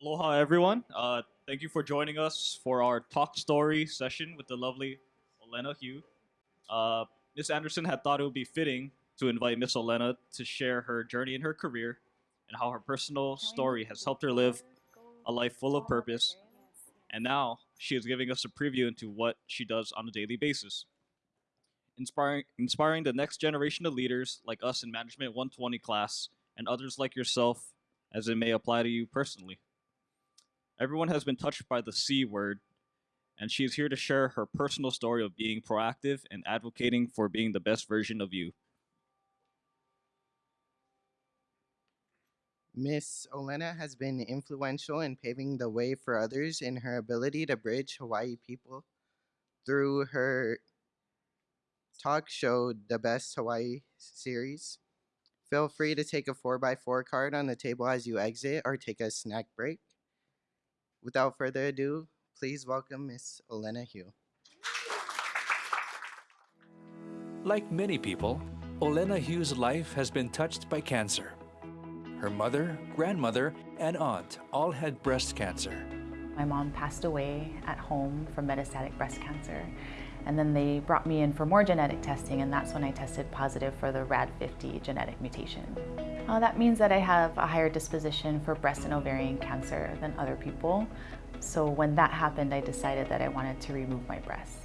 Aloha, everyone. Uh, thank you for joining us for our talk story session with the lovely Olena Heu. Uh, Miss Anderson had thought it would be fitting to invite Miss Olena to share her journey in her career and how her personal story has helped her live a life full of purpose. And now she is giving us a preview into what she does on a daily basis. Inspiring, inspiring the next generation of leaders like us in Management 120 class and others like yourself as it may apply to you personally. Everyone has been touched by the C word, and she is here to share her personal story of being proactive and advocating for being the best version of you. Miss Olena has been influential in paving the way for others in her ability to bridge Hawaii people through her talk show, The Best Hawaii series. Feel free to take a 4x4 card on the table as you exit or take a snack break. Without further ado, please welcome Miss Olena Heu. Like many people, Olena Heu's life has been touched by cancer. Her mother, grandmother, and aunt all had breast cancer. My mom passed away at home from metastatic breast cancer. And then they brought me in for more genetic testing, and that's when I tested positive for the RAD50 genetic mutation. Uh, that means that I have a higher disposition for breast and ovarian cancer than other people. So when that happened, I decided that I wanted to remove my breasts.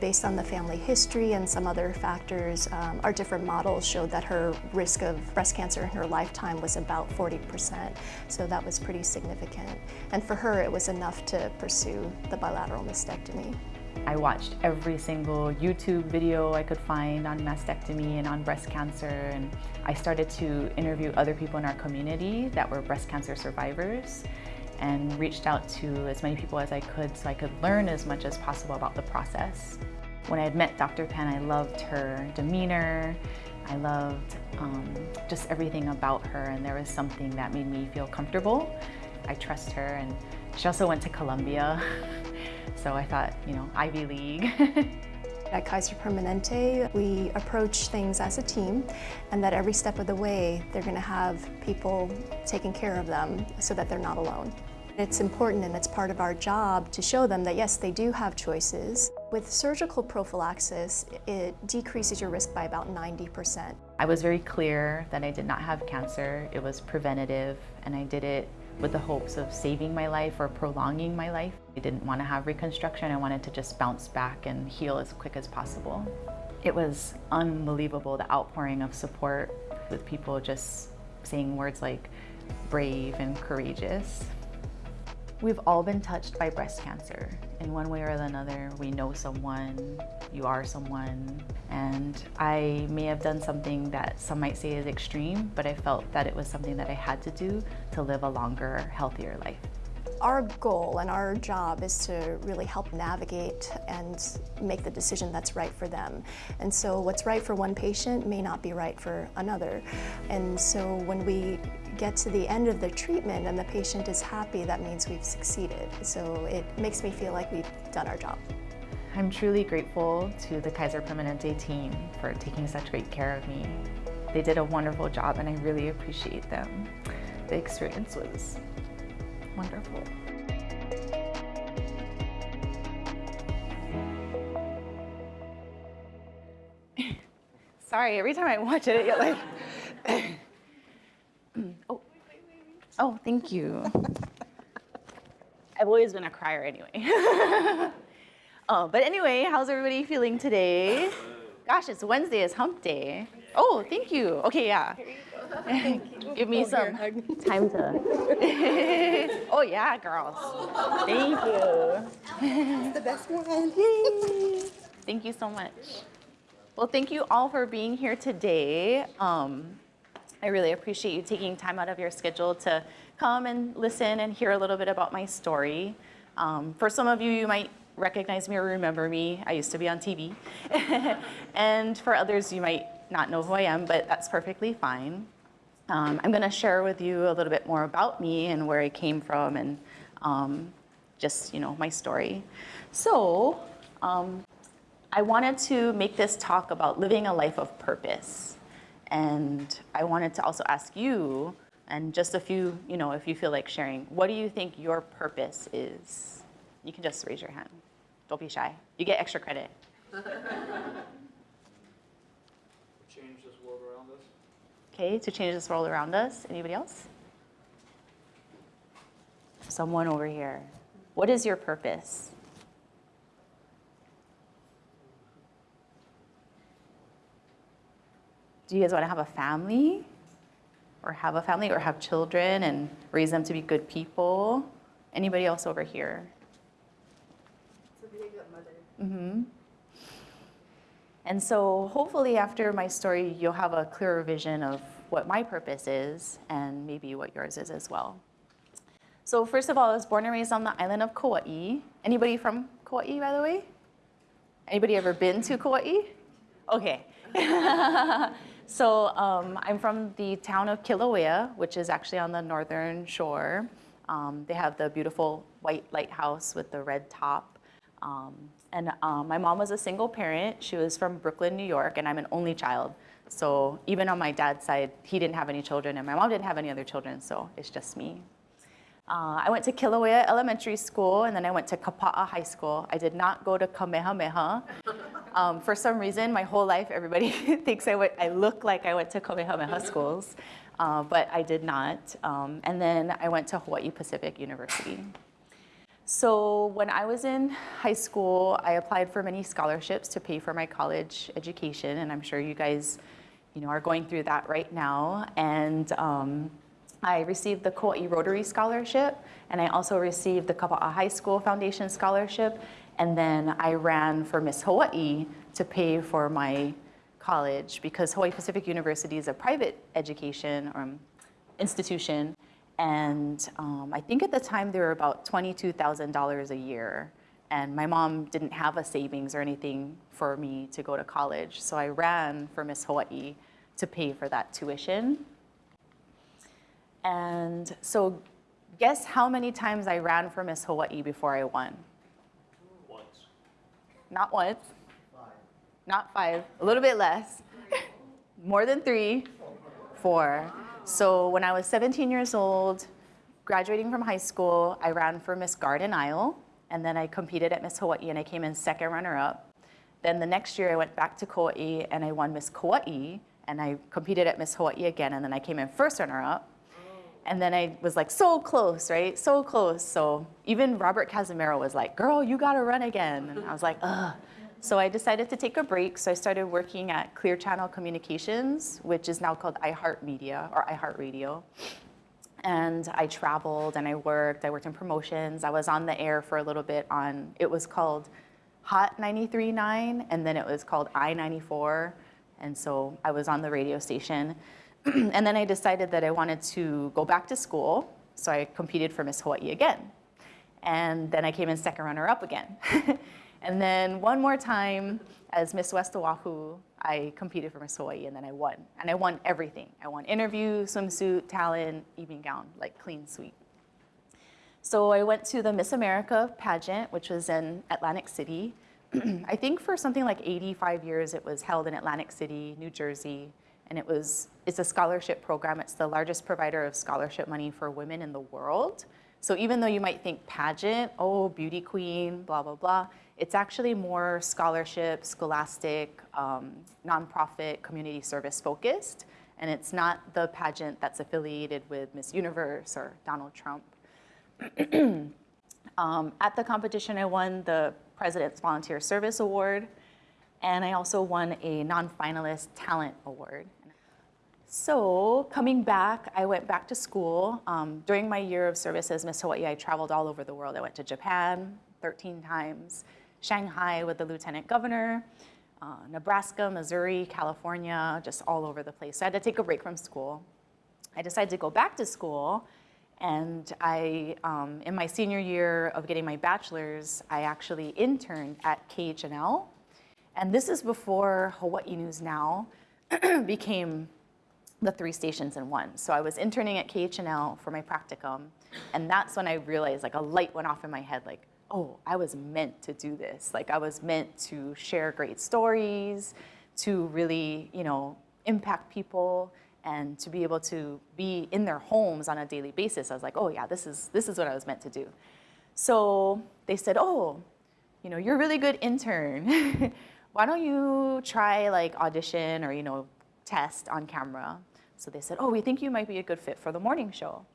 Based on the family history and some other factors, um, our different models showed that her risk of breast cancer in her lifetime was about 40%. So that was pretty significant. And for her, it was enough to pursue the bilateral mastectomy. I watched every single YouTube video I could find on mastectomy and on breast cancer and I started to interview other people in our community that were breast cancer survivors and reached out to as many people as I could so I could learn as much as possible about the process. When I had met Dr. Penn, I loved her demeanor, I loved um, just everything about her and there was something that made me feel comfortable. I trust her and she also went to Columbia, so I thought, you know, Ivy League. At Kaiser Permanente, we approach things as a team and that every step of the way, they're gonna have people taking care of them so that they're not alone. It's important and it's part of our job to show them that yes, they do have choices. With surgical prophylaxis, it decreases your risk by about 90%. I was very clear that I did not have cancer. It was preventative and I did it with the hopes of saving my life or prolonging my life. I didn't want to have reconstruction. I wanted to just bounce back and heal as quick as possible. It was unbelievable, the outpouring of support with people just saying words like brave and courageous. We've all been touched by breast cancer. In one way or another, we know someone, you are someone, and I may have done something that some might say is extreme, but I felt that it was something that I had to do to live a longer, healthier life. Our goal and our job is to really help navigate and make the decision that's right for them. And so what's right for one patient may not be right for another. And so when we get to the end of the treatment and the patient is happy, that means we've succeeded. So it makes me feel like we've done our job. I'm truly grateful to the Kaiser Permanente team for taking such great care of me. They did a wonderful job and I really appreciate them. The experience was wonderful. Sorry, every time I watch it, I get like, oh, oh, thank you. I've always been a crier anyway. oh, but anyway, how's everybody feeling today? Gosh, it's Wednesday, it's hump day. Oh, thank you. Okay, yeah. Give me oh, some here, time to. oh yeah, girls. Thank you. It's the best one. Yay. Thank you so much. Well, thank you all for being here today. Um, I really appreciate you taking time out of your schedule to come and listen and hear a little bit about my story. Um, for some of you, you might recognize me or remember me. I used to be on TV. and for others, you might not know who I am, but that's perfectly fine. Um, I'm going to share with you a little bit more about me and where I came from and um, just, you know, my story. So um, I wanted to make this talk about living a life of purpose. And I wanted to also ask you And just a few, you know, if you feel like sharing, what do you think your purpose is? You can just raise your hand. Don't be shy. You get extra credit. Change this world around us. Okay, to change this world around us. Anybody else? Someone over here. What is your purpose? Do you guys want to have a family? Or have a family or have children and raise them to be good people? Anybody else over here? Mm-hmm. And so hopefully after my story, you'll have a clearer vision of what my purpose is and maybe what yours is as well. So first of all, I was born and raised on the island of Kauai. Anybody from Kauai, by the way? Anybody ever been to Kauai? Okay. so um, I'm from the town of Kilauea, which is actually on the northern shore. Um, they have the beautiful white lighthouse with the red top. Um, and um, my mom was a single parent. She was from Brooklyn, New York, and I'm an only child. So even on my dad's side, he didn't have any children, and my mom didn't have any other children, so it's just me. Uh, I went to Kilauea Elementary School, and then I went to Kapa'a High School. I did not go to Kamehameha. Um, for some reason, my whole life, everybody thinks I, I look like I went to Kamehameha schools, uh, but I did not. Um, and then I went to Hawaii Pacific University. So when I was in high school, I applied for many scholarships to pay for my college education, and I'm sure you guys, you know, are going through that right now. And um, I received the Kauai Rotary Scholarship, and I also received the Kapa'a High School Foundation Scholarship, and then I ran for Miss Hawaii to pay for my college because Hawaii Pacific University is a private education um, institution, and um, I think at the time they were about $22,000 a year. And my mom didn't have a savings or anything for me to go to college. So I ran for Miss Hawaii to pay for that tuition. And so guess how many times I ran for Miss Hawaii before I won? Once. Not once. Not five, a little bit less. More than three, four. So when I was 17 years old, graduating from high school, I ran for Miss Garden Isle, and then I competed at Miss Hawaii, and I came in second runner-up. Then the next year, I went back to Kauai, and I won Miss Kauai, and I competed at Miss Hawaii again, and then I came in first runner-up. And then I was like, so close, right? So close. So even Robert Casimiro was like, girl, you gotta run again. And I was like, ugh. So I decided to take a break. So I started working at Clear Channel Communications, which is now called iHeartMedia or iHeartRadio. And I traveled and I worked. I worked in promotions. I was on the air for a little bit on, it was called Hot 93.9, and then it was called I-94. And so I was on the radio station. and then I decided that I wanted to go back to school. So I competed for Miss Hawaii again. And then I came in second runner up again. and then one more time as Miss West Oahu, I competed for Miss Hawaii and then I won. And I won everything. I won interview, swimsuit, talent, evening gown, like clean sweep. So I went to the Miss America pageant, which was in Atlantic City. I think for something like 85 years, it was held in Atlantic City, New Jersey, and it was, it's a scholarship program. It's the largest provider of scholarship money for women in the world. So even though you might think pageant, oh, beauty queen, blah, blah, blah, it's actually more scholarship, scholastic, um, nonprofit, community service focused. And it's not the pageant that's affiliated with Miss Universe or Donald Trump. um, at the competition, I won the President's Volunteer Service Award, and I also won a non-finalist talent award. So coming back, I went back to school. Um, during my year of service as Miss Hawaii, I traveled all over the world. I went to Japan 13 times, Shanghai with the lieutenant governor, uh, Nebraska, Missouri, California, just all over the place. So I had to take a break from school. I decided to go back to school and I, um, in my senior year of getting my bachelor's, I actually interned at KHNL. And this is before Hawaii News Now became the three stations in one. So I was interning at KHNL for my practicum, and that's when I realized, like a light went off in my head, like, oh, I was meant to do this. Like I was meant to share great stories, to really, you know, impact people. and to be able to be in their homes on a daily basis, I was like, oh yeah, this is, this is what I was meant to do. So they said, oh, you know, you're a really good intern. Why don't you try like audition or, you know, test on camera? So they said, oh, we think you might be a good fit for the morning show.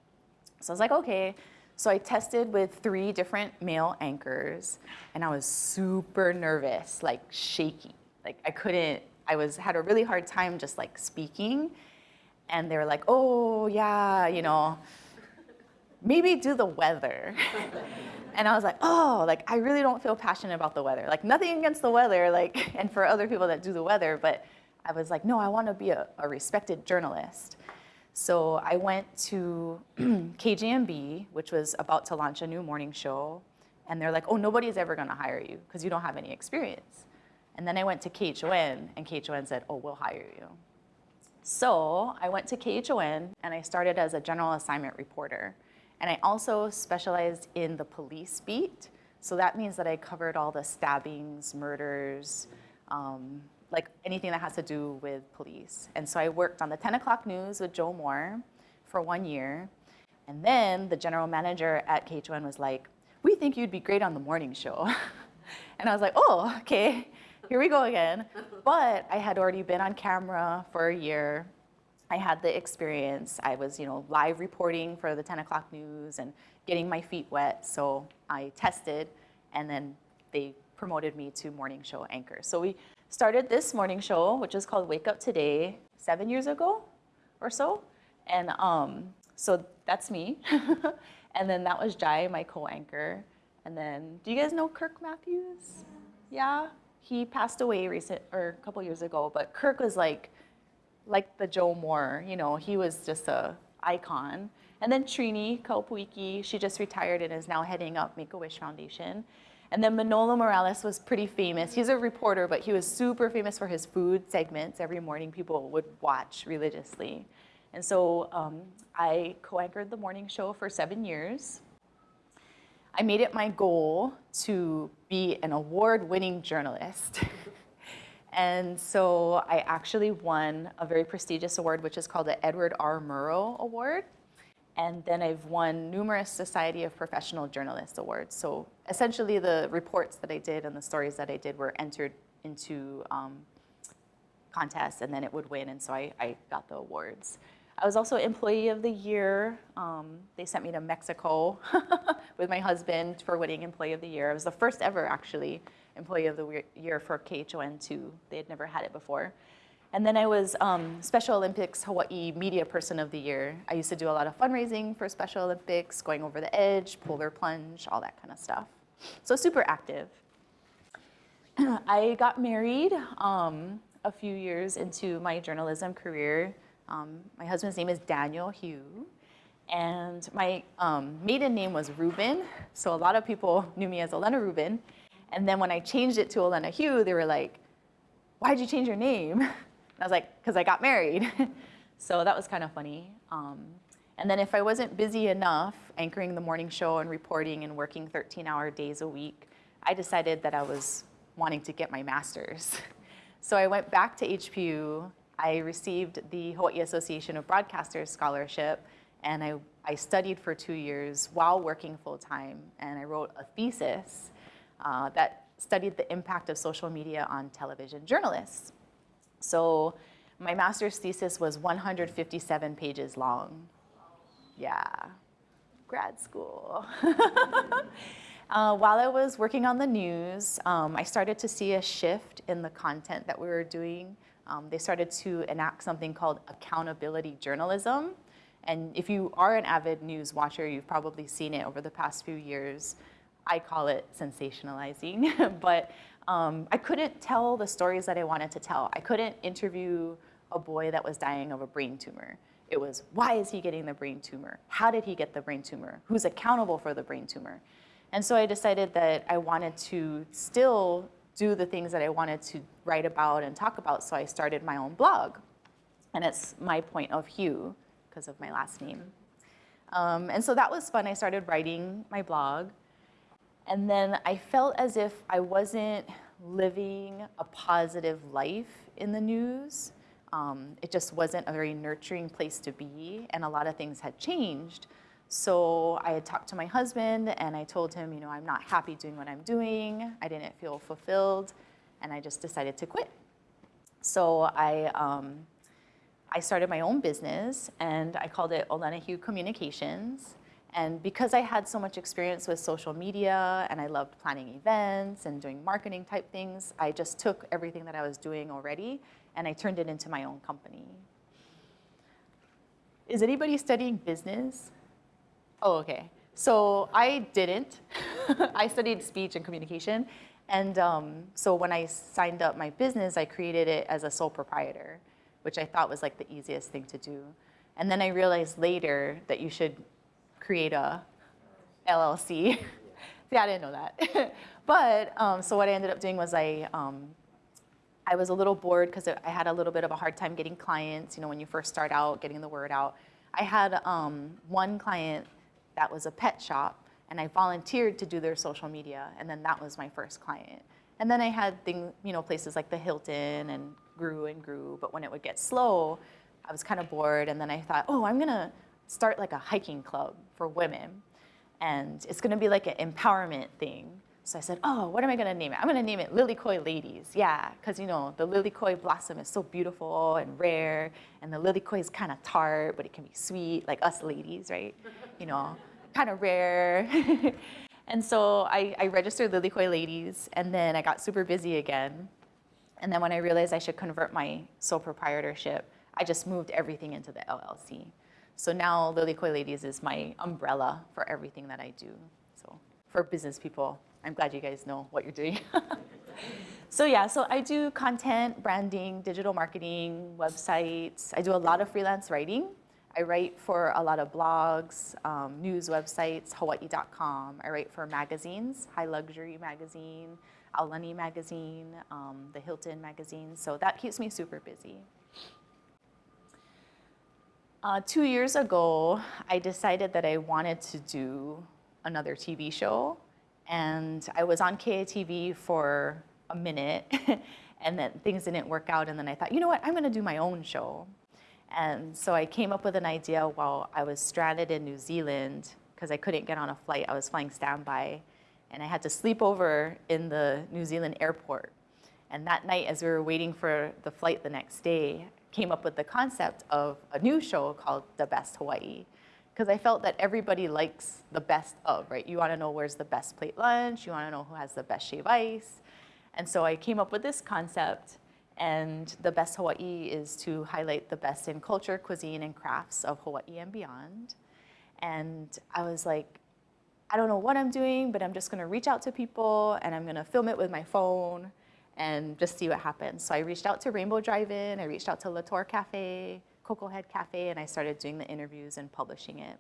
So I was like, okay. So I tested with three different male anchors and I was super nervous, like shaky. Like I couldn't, I was, had a really hard time just like speaking. And they were like, oh yeah, you know, maybe do the weather. and I was like, oh, like I really don't feel passionate about the weather. Like nothing against the weather, like, and for other people that do the weather, but I was like, no, I want to be a, a respected journalist. So I went to KGMB, which was about to launch a new morning show, and they're like, oh, nobody's ever going to hire you because you don't have any experience. And then I went to KHON, and KHON said, oh, we'll hire you. So I went to KHON, and I started as a general assignment reporter. And I also specialized in the police beat. So that means that I covered all the stabbings, murders, um, like anything that has to do with police. And so I worked on the 10 o'clock news with Joe Moore for one year. And then the general manager at KHON was like, we think you'd be great on the morning show. and I was like, oh, okay, here we go again. But I had already been on camera for a year. I had the experience. I was, you know, live reporting for the 10 o'clock news and getting my feet wet. So I tested and then they promoted me to morning show anchor. So we started this morning show, which is called Wake Up Today, seven years ago or so. And um, so that's me. and then that was Jai, my co-anchor. And then, do you guys know Kirk Matthews? Yeah, he passed away recent or a couple years ago. But Kirk was like, like the Joe Moore. You know, he was just a icon. And then Trini Kaopuiki, she just retired and is now heading up Make-A-Wish Foundation. And then Manolo Morales was pretty famous. He's a reporter, but he was super famous for his food segments. Every morning people would watch religiously. And so um, I co-anchored the morning show for seven years. I made it my goal to be an award-winning journalist. and so I actually won a very prestigious award, which is called the Edward R. Murrow Award. And then I've won numerous Society of Professional Journalists awards. So essentially the reports that I did and the stories that I did were entered into um, contests and then it would win. And so I, I, got the awards. I was also Employee of the Year. Um, they sent me to Mexico with my husband for winning Employee of the Year. I was the first ever actually Employee of the Year for KHON2. They had never had it before. And then I was um, Special Olympics Hawaii Media Person of the Year. I used to do a lot of fundraising for Special Olympics, going over the edge, polar plunge, all that kind of stuff. So super active. I got married um, a few years into my journalism career. Um, my husband's name is Daniel Heu. And my um, maiden name was Rubin. So a lot of people knew me as Olena Rubin. And then when I changed it to Olena Heu, they were like, why'd you change your name? And I was like, because I got married. so that was kind of funny. Um, and then if I wasn't busy enough anchoring the morning show and reporting and working 13 hour days a week, I decided that I was wanting to get my master's. So I went back to HPU. I received the Hawaii Association of Broadcasters scholarship and I, I studied for two years while working full time and I wrote a thesis uh, that studied the impact of social media on television journalists. So my master's thesis was 157 pages long. Yeah, grad school. uh, while I was working on the news, um, I started to see a shift in the content that we were doing. Um, they started to enact something called accountability journalism. And if you are an avid news watcher, you've probably seen it over the past few years. I call it sensationalizing, but um, I couldn't tell the stories that I wanted to tell. I couldn't interview a boy that was dying of a brain tumor. It was, why is he getting the brain tumor? How did he get the brain tumor? Who's accountable for the brain tumor? And so I decided that I wanted to still do the things that I wanted to write about and talk about, so I started my own blog. And it's my point of Heu, because of my last name. Um, and so that was fun. I started writing my blog. And then I felt as if I wasn't living a positive life in the news. Um, it just wasn't a very nurturing place to be, and a lot of things had changed. So I had talked to my husband, and I told him, you know, I'm not happy doing what I'm doing. I didn't feel fulfilled, and I just decided to quit. So I, um, I started my own business, and I called it Olena Heu Communications. And because I had so much experience with social media and I loved planning events and doing marketing type things, I just took everything that I was doing already and I turned it into my own company. Is anybody studying business? Oh, okay. So I didn't. I studied speech and communication. And um, so when I signed up my business, I created it as a sole proprietor, which I thought was like the easiest thing to do. And then I realized later that you should create a LLC. See, I didn't know that. but um, so what I ended up doing was I, um, I was a little bored because I had a little bit of a hard time getting clients, you know, when you first start out, getting the word out. I had um, one client that was a pet shop and I volunteered to do their social media and then that was my first client. And then I had things, you know, places like the Hilton and grew and grew, but when it would get slow, I was kind of bored and then I thought, oh, I'm gonna start like a hiking club for women. And it's gonna be like an empowerment thing. So I said, oh, what am I gonna name it? I'm gonna name it Lilikoi Ladies. Yeah, because you know, the Lilikoi blossom is so beautiful and rare, and the Lilikoi is kind of tart, but it can be sweet, like us ladies, right? You know, kind of rare. and so I, I registered Lilikoi Ladies, and then I got super busy again. And then when I realized I should convert my sole proprietorship, I just moved everything into the LLC. So now Lilikoi Ladies is my umbrella for everything that I do. So for business people, I'm glad you guys know what you're doing. so yeah, so I do content, branding, digital marketing, websites. I do a lot of freelance writing. I write for a lot of blogs, um, news websites, Hawaii.com. I write for magazines, Hi Luxury Magazine, Aulani Magazine, um, the Hilton Magazine. So that keeps me super busy. Uh, two years ago, I decided that I wanted to do another TV show. And I was on KITV for a minute, and then things didn't work out. And then I thought, you know what, I'm going to do my own show. And so I came up with an idea while I was stranded in New Zealand because I couldn't get on a flight. I was flying standby. And I had to sleep over in the New Zealand airport. And that night, as we were waiting for the flight the next day, came up with the concept of a new show called The Best Hawaii. Because I felt that everybody likes the best of, right? You want to know where's the best plate lunch, you want to know who has the best shave ice. And so I came up with this concept, and The Best Hawaii is to highlight the best in culture, cuisine, and crafts of Hawaii and beyond. And I was like, I don't know what I'm doing, but I'm just going to reach out to people, and I'm going to film it with my phone and just see what happens. So I reached out to Rainbow Drive-In, I reached out to Latour Cafe, Koko Head Cafe, and I started doing the interviews and publishing it.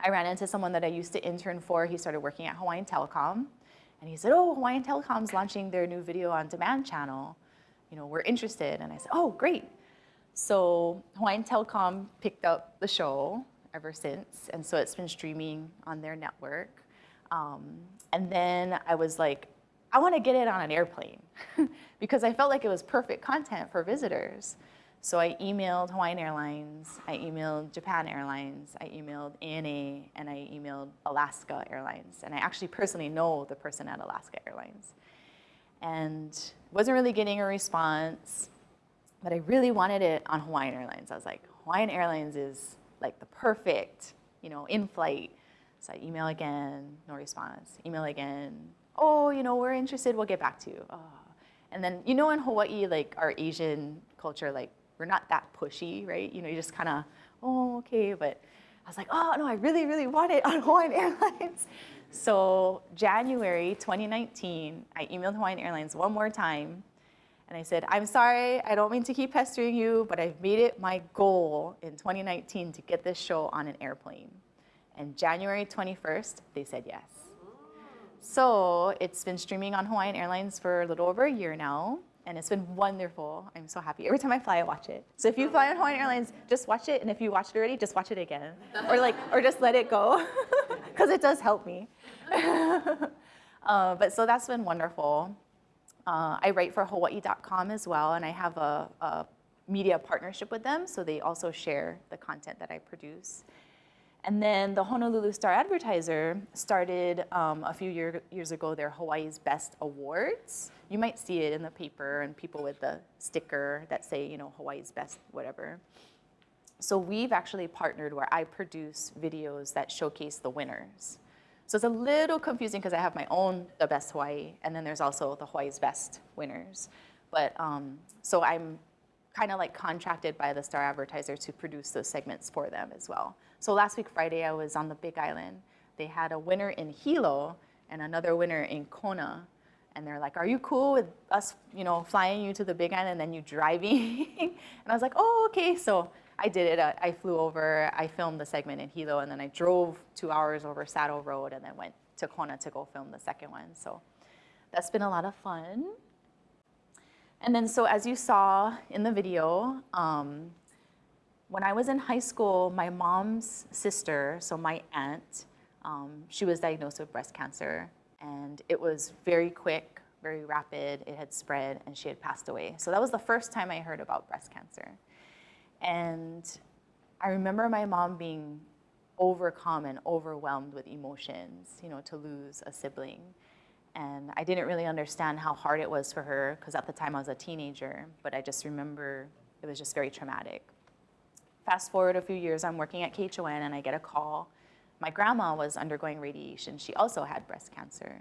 I ran into someone that I used to intern for. He started working at Hawaiian Telecom. And he said, oh, Hawaiian Telecom's launching their new video on demand channel. You know, we're interested. And I said, oh, great. So Hawaiian Telecom picked up the show ever since. And so it's been streaming on their network. Um, and then I was like, I want to get it on an airplane because I felt like it was perfect content for visitors. So I emailed Hawaiian Airlines, I emailed Japan Airlines, I emailed ANA, and I emailed Alaska Airlines. And I actually personally know the person at Alaska Airlines. And wasn't really getting a response, but I really wanted it on Hawaiian Airlines. I was like, Hawaiian Airlines is like the perfect, you know, in-flight. So I email again, no response. Email again, oh, you know, we're interested, we'll get back to you. Oh. And then, you know, in Hawaii, like our Asian culture, like we're not that pushy, right? You know, you just kind of, oh, okay. But I was like, oh, no, I really, really want it on Hawaiian Airlines. So January 2019, I emailed Hawaiian Airlines one more time. And I said, I'm sorry, I don't mean to keep pestering you, but I've made it my goal in 2019 to get this show on an airplane. And January 21st, they said yes. So it's been streaming on Hawaiian Airlines for a little over a year now, and it's been wonderful. I'm so happy. Every time I fly, I watch it. So if you fly on Hawaiian Airlines, just watch it, and if you watched it already, just watch it again. Or like, or just let it go, because it does help me. uh, but so that's been wonderful. Uh, I write for Hawaii.com as well, and I have a, a media partnership with them, so they also share the content that I produce. And then the Honolulu Star Advertiser started um, a few year, years ago their Hawaii's Best Awards. You might see it in the paper and people with the sticker that say, you know, Hawaii's Best, whatever. So we've actually partnered where I produce videos that showcase the winners. So it's a little confusing because I have my own The Best Hawaii, and then there's also the Hawaii's Best winners. But um, so I'm kind of like contracted by the Star Advertiser to produce those segments for them as well. So last week, Friday, I was on the Big Island. They had a winner in Hilo and another winner in Kona. And they're like, are you cool with us, you know, flying you to the Big Island and then you driving? and I was like, oh, okay. So I did it. I, I flew over, I filmed the segment in Hilo, and then I drove two hours over Saddle Road and then went to Kona to go film the second one. So that's been a lot of fun. And then so as you saw in the video, um, when I was in high school, my mom's sister, so my aunt, um, she was diagnosed with breast cancer. And it was very quick, very rapid. It had spread and she had passed away. So that was the first time I heard about breast cancer. And I remember my mom being overcome and overwhelmed with emotions, you know, to lose a sibling. And I didn't really understand how hard it was for her because at the time I was a teenager, but I just remember it was just very traumatic. Fast forward a few years, I'm working at KHON and I get a call. My grandma was undergoing radiation. She also had breast cancer.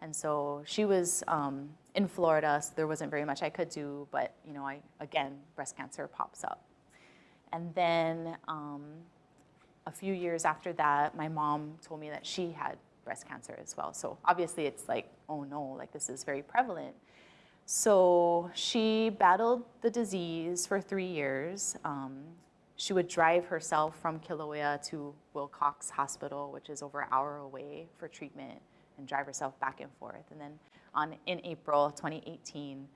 And so she was um, in Florida, so there wasn't very much I could do, but you know, I, again, breast cancer pops up. And then um, a few years after that, my mom told me that she had breast cancer as well. So obviously it's like, oh no, like this is very prevalent. So she battled the disease for three years. Um, she would drive herself from Kilauea to Wilcox Hospital, which is over an hour away for treatment, and drive herself back and forth. And then on, in April 2018,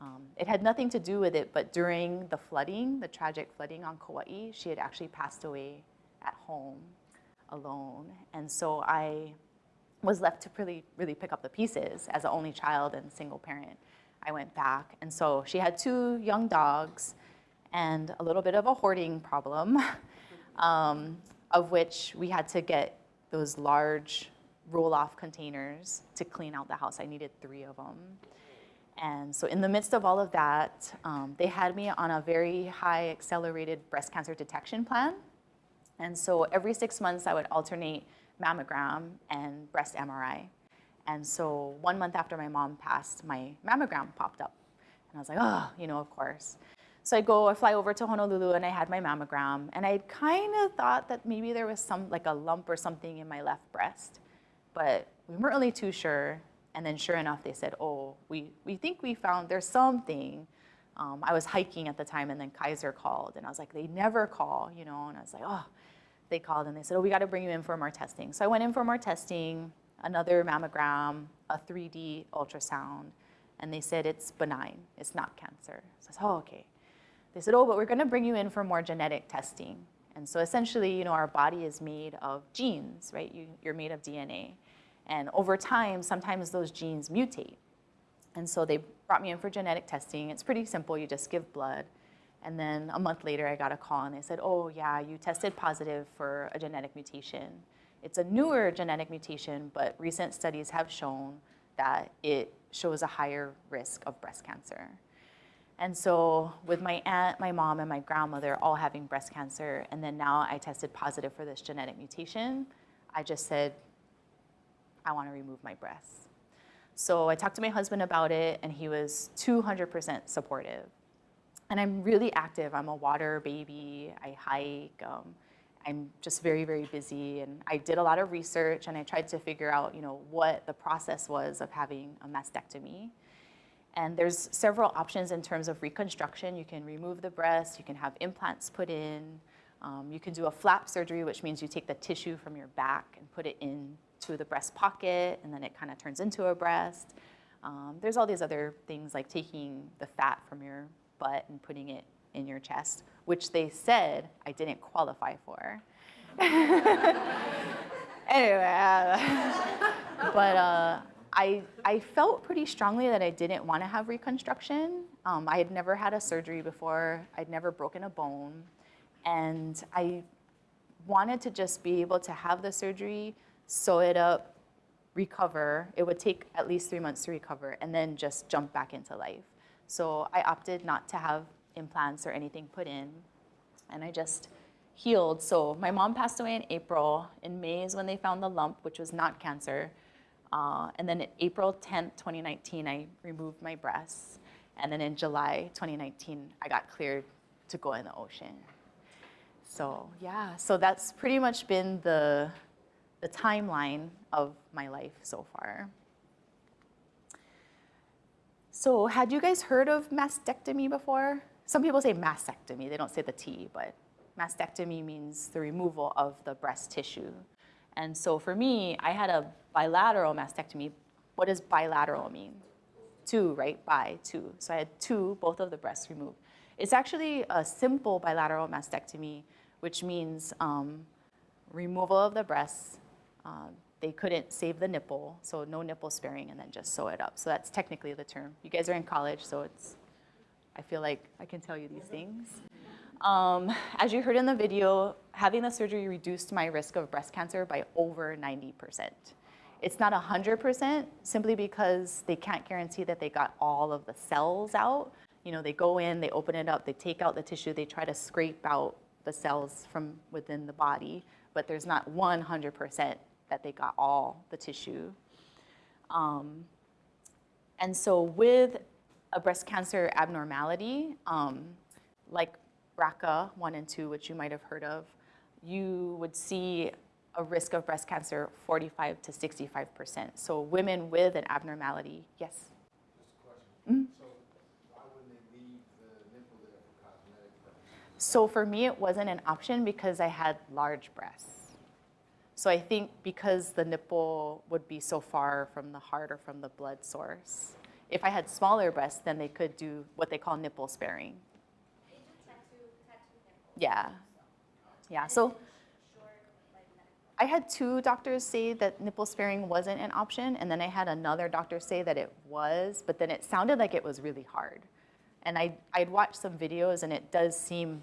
um, it had nothing to do with it, but during the flooding, the tragic flooding on Kauai, she had actually passed away at home alone. And so I was left to really, really pick up the pieces as an only child and single parent. I went back. And so she had two young dogs and a little bit of a hoarding problem, um, of which we had to get those large roll-off containers to clean out the house. I needed three of them. And so in the midst of all of that, um, they had me on a very high accelerated breast cancer detection plan. And so every six months I would alternate mammogram and breast MRI. And so one month after my mom passed, my mammogram popped up. And I was like, oh, you know, of course. So I go, I fly over to Honolulu and I had my mammogram. And I kind of thought that maybe there was some, like a lump or something in my left breast. But we weren't really too sure. And then sure enough, they said, oh, we, we think we found there's something. Um, I was hiking at the time and then Kaiser called and I was like, they never call, you know, and I was like, oh, they called and they said, oh, we got to bring you in for more testing. So I went in for more testing, another mammogram, a 3D ultrasound, and they said it's benign, it's not cancer. So I said, oh, okay. They said, oh, but we're going to bring you in for more genetic testing. And so essentially, you know, our body is made of genes, right? You, you're made of DNA. And over time, sometimes those genes mutate. And so they brought me in for genetic testing. It's pretty simple. You just give blood. And then a month later, I got a call and they said, oh yeah, you tested positive for a genetic mutation. It's a newer genetic mutation, but recent studies have shown that it shows a higher risk of breast cancer. And so with my aunt, my mom, and my grandmother all having breast cancer, and then now I tested positive for this genetic mutation, I just said, I want to remove my breasts. So I talked to my husband about it, and he was 200% supportive. And I'm really active. I'm a water baby. I hike. Um, I'm just very, very busy. And I did a lot of research and I tried to figure out, you know, what the process was of having a mastectomy. And there's several options in terms of reconstruction. You can remove the breast, you can have implants put in, um, you can do a flap surgery, which means you take the tissue from your back and put it into the breast pocket, and then it kind of turns into a breast. Um, there's all these other things like taking the fat from your butt and putting it in your chest, which they said I didn't qualify for. anyway, uh, but uh, I, I felt pretty strongly that I didn't want to have reconstruction. Um, I had never had a surgery before. I'd never broken a bone. And I wanted to just be able to have the surgery, sew it up, recover. It would take at least three months to recover and then just jump back into life. So I opted not to have implants or anything put in. And I just healed. So my mom passed away in April. In May is when they found the lump, which was not cancer. Uh, and then April 10th, 2019, I removed my breasts. And then in July 2019, I got cleared to go in the ocean. So yeah, so that's pretty much been the, the timeline of my life so far. So had you guys heard of mastectomy before? Some people say mastectomy, they don't say the T, but mastectomy means the removal of the breast tissue. And so for me, I had a bilateral mastectomy. What does bilateral mean? Two, right? Bi, two. So I had two, both of the breasts removed. It's actually a simple bilateral mastectomy, which means um, removal of the breasts. Uh, they couldn't save the nipple, so no nipple sparing, and then just sew it up. So that's technically the term. You guys are in college, so it's, I feel like I can tell you these things. Um, as you heard in the video, having the surgery reduced my risk of breast cancer by over 90%. It's not 100% simply because they can't guarantee that they got all of the cells out. You know, they go in, they open it up, they take out the tissue, they try to scrape out the cells from within the body, but there's not 100% that they got all the tissue. Um, and so with a breast cancer abnormality, um, like BRCA 1 and 2, which you might have heard of, you would see a risk of breast cancer 45 to 65%. So women with an abnormality, yes? Just a question. So why wouldn't they leave the nipple there for? So for me, it wasn't an option because I had large breasts. So I think because the nipple would be so far from the heart or from the blood source, if I had smaller breasts, then they could do what they call nipple sparing. Yeah. Yeah, so I had two doctors say that nipple sparing wasn't an option, and then I had another doctor say that it was, but then it sounded like it was really hard. And I, I'd watched some videos, and it does seem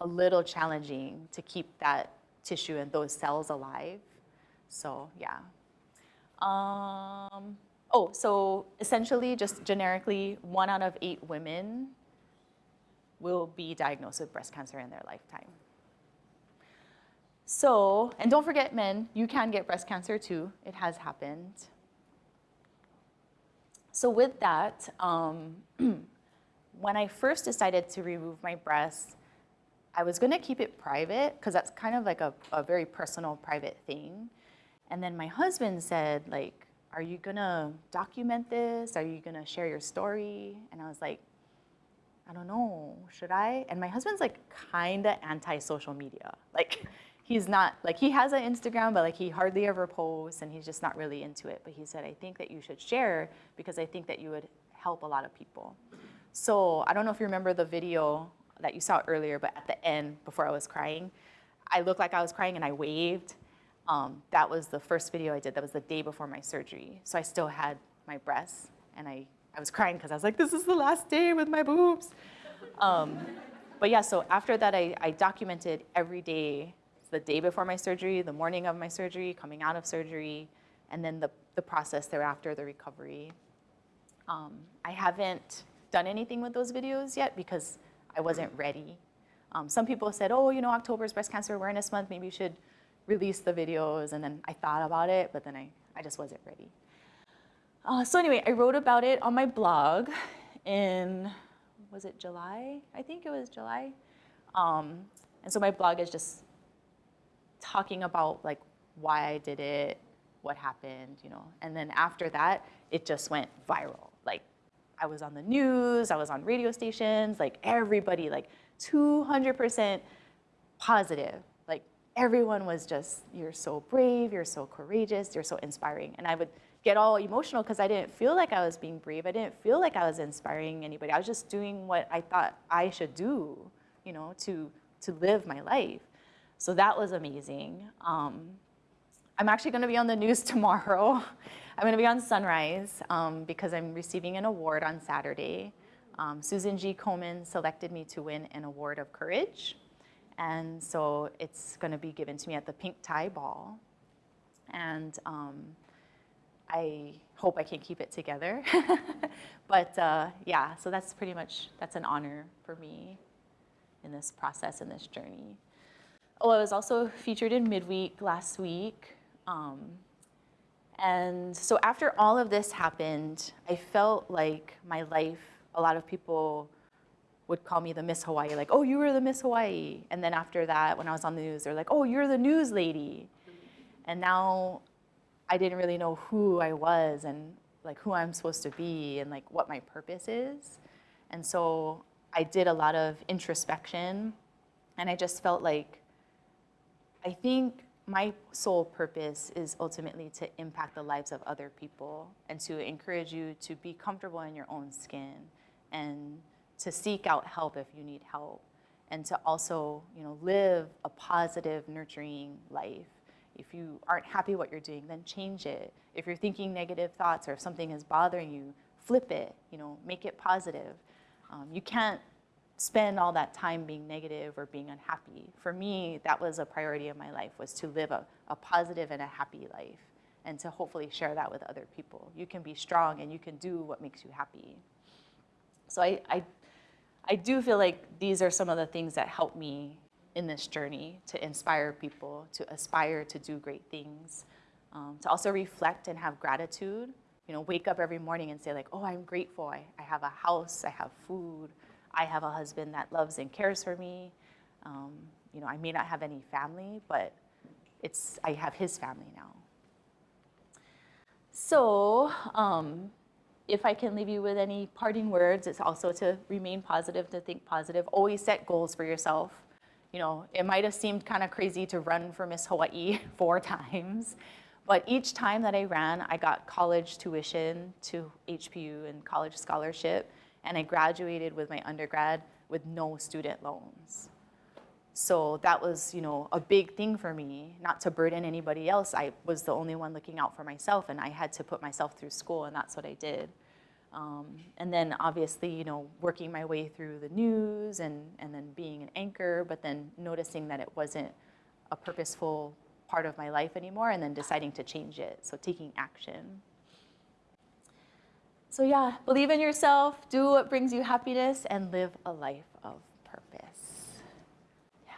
a little challenging to keep that tissue and those cells alive. So yeah. Um, oh, so essentially, just generically, one out of eight women will be diagnosed with breast cancer in their lifetime. So, and don't forget men, you can get breast cancer too. It has happened. So with that, um, when I first decided to remove my breasts, I was gonna keep it private because that's kind of like a, a very personal, private thing. And then my husband said, like, are you gonna document this? Are you gonna share your story? And I was like, I don't know, should I? And my husband's like kinda anti-social media. Like, he's not, like he has an Instagram, but like he hardly ever posts and he's just not really into it. But he said, I think that you should share because I think that you would help a lot of people. So I don't know if you remember the video that you saw earlier, but at the end, before I was crying, I looked like I was crying and I waved. Um, that was the first video I did. That was the day before my surgery. So I still had my breasts and I, I was crying because I was like, this is the last day with my boobs. Um, but yeah, so after that, I, I documented every day, the day before my surgery, the morning of my surgery, coming out of surgery, and then the, the process thereafter, the recovery. Um, I haven't done anything with those videos yet because I wasn't ready. Um, some people said, oh, you know, October is Breast Cancer Awareness Month, maybe you should release the videos. And then I thought about it, but then I, I just wasn't ready. Uh, so anyway, I wrote about it on my blog in, was it July? I think it was July. Um, and so my blog is just talking about like why I did it, what happened, you know. And then after that, it just went viral. I was on the news, I was on radio stations, like everybody, like 200% positive. Like everyone was just, you're so brave, you're so courageous, you're so inspiring. And I would get all emotional because I didn't feel like I was being brave. I didn't feel like I was inspiring anybody. I was just doing what I thought I should do, you know, to, to live my life. So that was amazing. Um, I'm actually gonna be on the news tomorrow. I'm gonna be on Sunrise um, because I'm receiving an award on Saturday Um, Susan G. Komen selected me to win an award of courage. And so it's going to be given to me at the Pink Tie Ball. And um, I hope I can keep it together. but uh, yeah, so that's pretty much, that's an honor for me in this process, in this journey. Oh, I was also featured in Midweek last week. Um, and so after all of this happened, I felt like my life, a lot of people would call me the Miss Hawaii, like, oh, you were the Miss Hawaii. And then after that, when I was on the news, they're like, oh, you're the news lady. And now I didn't really know who I was and like who I'm supposed to be and like what my purpose is. And so I did a lot of introspection and I just felt like I think my sole purpose is ultimately to impact the lives of other people and to encourage you to be comfortable in your own skin and to seek out help if you need help and to also you know live a positive nurturing life. If you aren't happy what you're doing then change it. If you're thinking negative thoughts or if something is bothering you flip it you know make it positive. Um, you can't spend all that time being negative or being unhappy. For me, that was a priority of my life, was to live a, a positive and a happy life and to hopefully share that with other people. You can be strong and you can do what makes you happy. So I, I, I do feel like these are some of the things that help me in this journey to inspire people, to aspire to do great things, um, to also reflect and have gratitude. You know, wake up every morning and say like, oh, I'm grateful. I, I have a house, I have food, I have a husband that loves and cares for me. Um, you know, I may not have any family, but it's, I have his family now. So, um, if I can leave you with any parting words, it's also to remain positive, to think positive. Always set goals for yourself. You know, it might have seemed kind of crazy to run for Miss Hawaii four times, but each time that I ran, I got college tuition to HPU and college scholarship and I graduated with my undergrad with no student loans. So that was, you know, a big thing for me, not to burden anybody else. I was the only one looking out for myself and I had to put myself through school and that's what I did. Um, and then obviously, you know, working my way through the news and, and then being an anchor, but then noticing that it wasn't a purposeful part of my life anymore and then deciding to change it, so taking action. So yeah, believe in yourself, do what brings you happiness, and live a life of purpose. Yeah.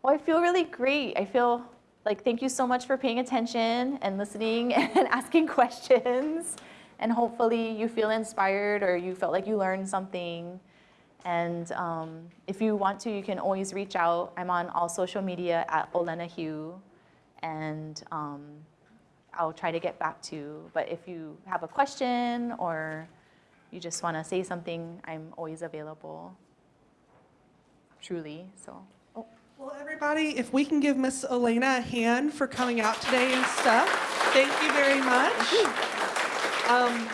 Well, I feel really great. I feel like thank you so much for paying attention and listening and asking questions. And hopefully you feel inspired or you felt like you learned something. And um, if you want to, you can always reach out. I'm on all social media at Olena Heu. And um, I'll try to get back to you. But if you have a question or you just want to say something, I'm always available, truly, so. Oh. Well, everybody, if we can give Miss Elena a hand for coming out today and stuff. Thank you very much. Thank you. Um,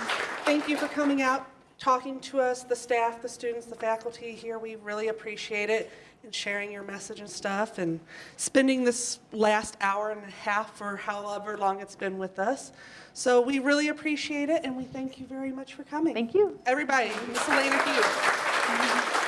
thank you for coming out, talking to us, the staff, the students, the faculty here. We really appreciate it and sharing your message and stuff and spending this last hour and a half or however long it's been with us. So we really appreciate it and we thank you very much for coming. Thank you. Everybody, Miss Elena Hughes.